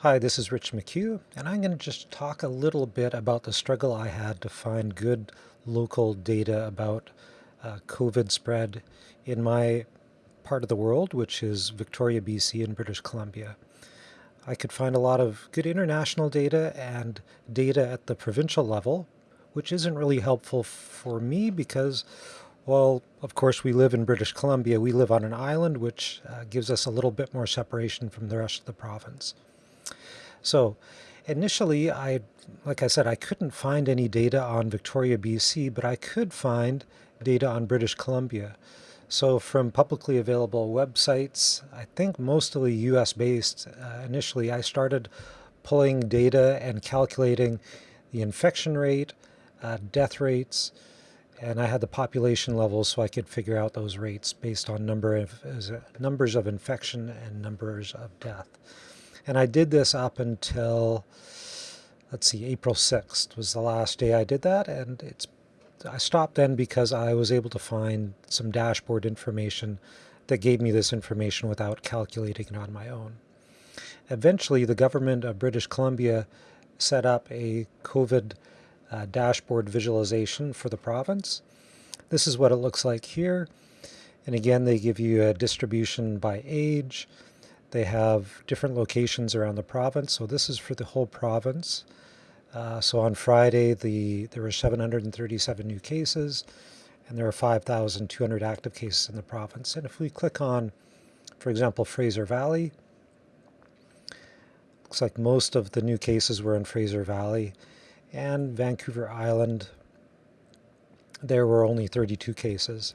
Hi, this is Rich McHugh, and I'm going to just talk a little bit about the struggle I had to find good local data about uh, COVID spread in my part of the world, which is Victoria, BC in British Columbia. I could find a lot of good international data and data at the provincial level, which isn't really helpful for me because, well, of course we live in British Columbia. We live on an island, which uh, gives us a little bit more separation from the rest of the province. So initially, I, like I said, I couldn't find any data on Victoria, BC, but I could find data on British Columbia. So from publicly available websites, I think mostly US based, uh, initially I started pulling data and calculating the infection rate, uh, death rates, and I had the population levels so I could figure out those rates based on number of numbers of infection and numbers of death. And I did this up until, let's see, April 6th was the last day I did that. And it's I stopped then because I was able to find some dashboard information that gave me this information without calculating it on my own. Eventually, the government of British Columbia set up a COVID uh, dashboard visualization for the province. This is what it looks like here. And again, they give you a distribution by age, they have different locations around the province. So this is for the whole province. Uh, so on Friday, the there were 737 new cases, and there are 5,200 active cases in the province. And if we click on, for example, Fraser Valley, looks like most of the new cases were in Fraser Valley, and Vancouver Island, there were only 32 cases.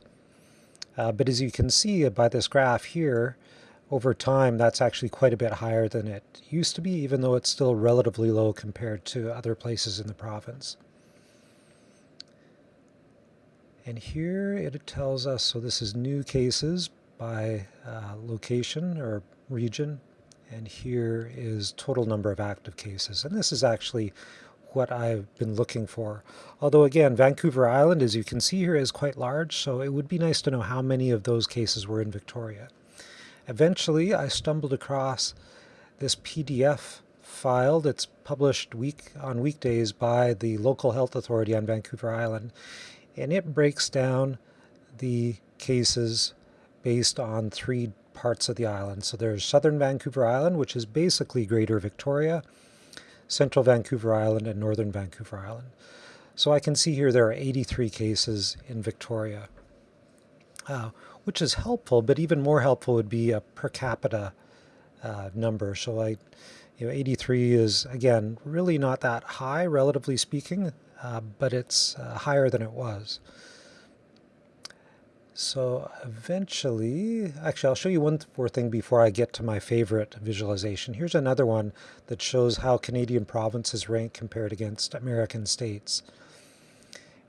Uh, but as you can see by this graph here, over time, that's actually quite a bit higher than it used to be, even though it's still relatively low compared to other places in the province. And here it tells us, so this is new cases by uh, location or region, and here is total number of active cases. And this is actually what I've been looking for. Although again, Vancouver Island, as you can see here, is quite large, so it would be nice to know how many of those cases were in Victoria. Eventually, I stumbled across this PDF file that's published week on weekdays by the local health authority on Vancouver Island, and it breaks down the cases based on three parts of the island. So there's southern Vancouver Island, which is basically Greater Victoria, central Vancouver Island, and northern Vancouver Island. So I can see here there are 83 cases in Victoria. Uh, which is helpful, but even more helpful would be a per capita uh, number. So like, you know, 83 is, again, really not that high, relatively speaking, uh, but it's uh, higher than it was. So eventually, actually, I'll show you one more thing before I get to my favorite visualization. Here's another one that shows how Canadian provinces rank compared against American states.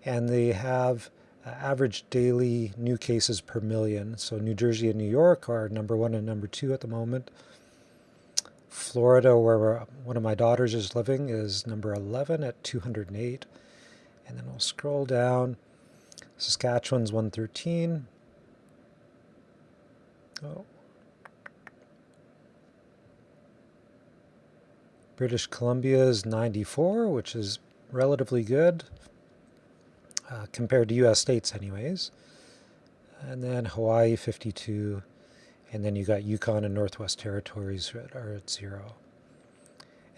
And they have Uh, average daily new cases per million. So New Jersey and New York are number one and number two at the moment. Florida, where one of my daughters is living, is number 11 at 208. And then we'll scroll down. Saskatchewan's 113. Oh. British Columbia is 94, which is relatively good uh, compared to US states anyways. And then Hawaii 52, and then you got Yukon and Northwest Territories are at zero.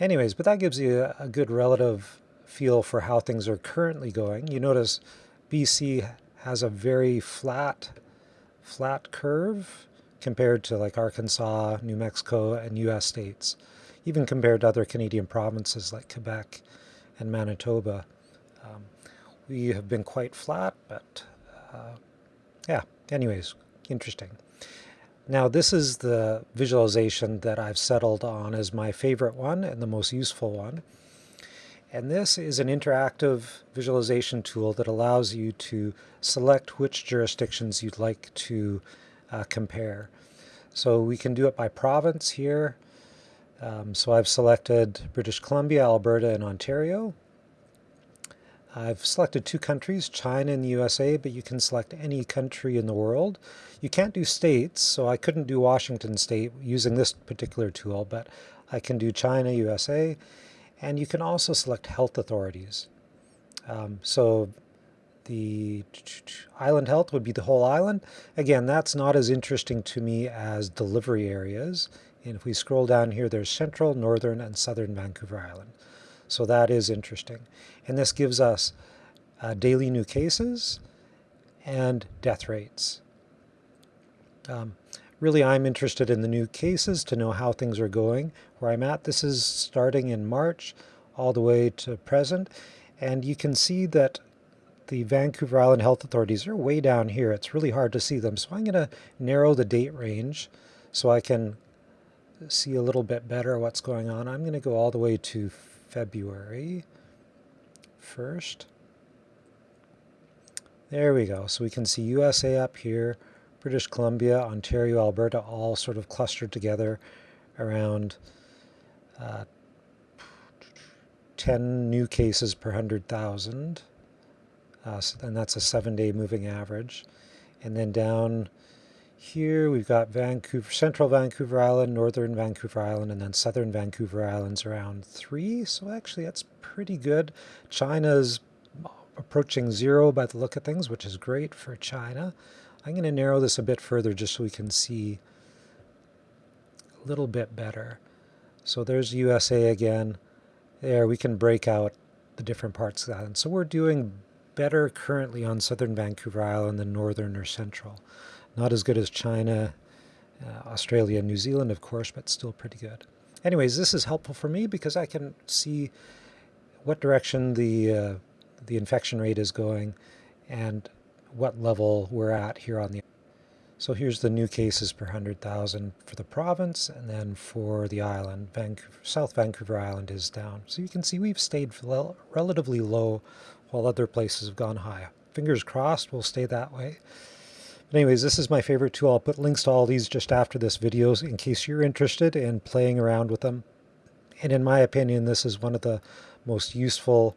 Anyways, but that gives you a, good relative feel for how things are currently going. You notice BC has a very flat, flat curve compared to like Arkansas, New Mexico, and US states, even compared to other Canadian provinces like Quebec and Manitoba. Um, we have been quite flat, but uh, yeah, anyways, interesting. Now this is the visualization that I've settled on as my favorite one and the most useful one. And this is an interactive visualization tool that allows you to select which jurisdictions you'd like to uh, compare. So we can do it by province here. Um, so I've selected British Columbia, Alberta, and Ontario. I've selected two countries, China and the USA, but you can select any country in the world. You can't do states, so I couldn't do Washington State using this particular tool, but I can do China, USA, and you can also select health authorities. Um, so the island health would be the whole island. Again, that's not as interesting to me as delivery areas. And if we scroll down here, there's central, northern, and southern Vancouver Island. So that is interesting. And this gives us uh, daily new cases and death rates. Um, really, I'm interested in the new cases to know how things are going, where I'm at. This is starting in March all the way to present. And you can see that the Vancouver Island Health Authorities are way down here. It's really hard to see them. So I'm going to narrow the date range so I can see a little bit better what's going on. I'm going to go all the way to February 1st. There we go. So we can see USA up here, British Columbia, Ontario, Alberta, all sort of clustered together around uh, 10 new cases per 100,000. Uh, and that's a seven-day moving average. And then down here we've got Vancouver, Central Vancouver Island, Northern Vancouver Island, and then Southern Vancouver Islands around three. So actually that's pretty good. China's approaching zero by the look of things, which is great for China. I'm going to narrow this a bit further just so we can see a little bit better. So there's USA again. There we can break out the different parts of that. And so we're doing better currently on southern Vancouver Island than northern or central. Not as good as China, uh, Australia, New Zealand, of course, but still pretty good. Anyways, this is helpful for me because I can see what direction the, uh, the infection rate is going and what level we're at here on the so here's the new cases per 100,000 for the province, and then for the island, Vancouver, South Vancouver Island is down. So you can see we've stayed relatively low while other places have gone high. Fingers crossed we'll stay that way. But anyways, this is my favorite tool. I'll put links to all these just after this video in case you're interested in playing around with them. And in my opinion, this is one of the most useful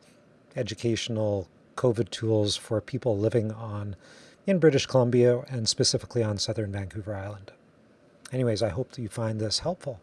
educational COVID tools for people living on in British Columbia and specifically on southern Vancouver Island. Anyways, I hope that you find this helpful.